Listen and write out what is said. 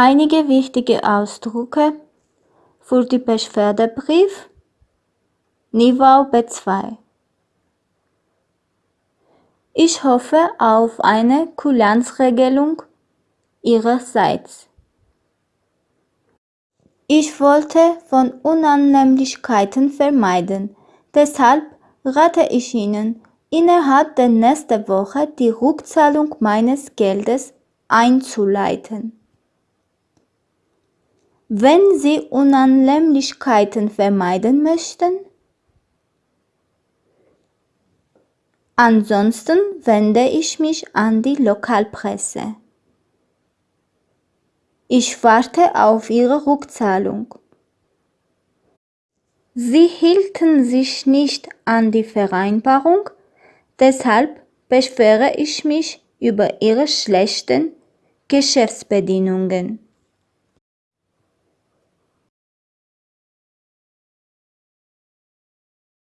Einige wichtige Ausdrücke für die Beschwerdebrief Niveau B2. Ich hoffe auf eine Kulanzregelung Ihrerseits. Ich wollte von Unannehmlichkeiten vermeiden, deshalb rate ich Ihnen, innerhalb der nächsten Woche die Rückzahlung meines Geldes einzuleiten. Wenn Sie Unannehmlichkeiten vermeiden möchten, ansonsten wende ich mich an die Lokalpresse. Ich warte auf Ihre Rückzahlung. Sie hielten sich nicht an die Vereinbarung, deshalb beschwere ich mich über Ihre schlechten Geschäftsbedingungen.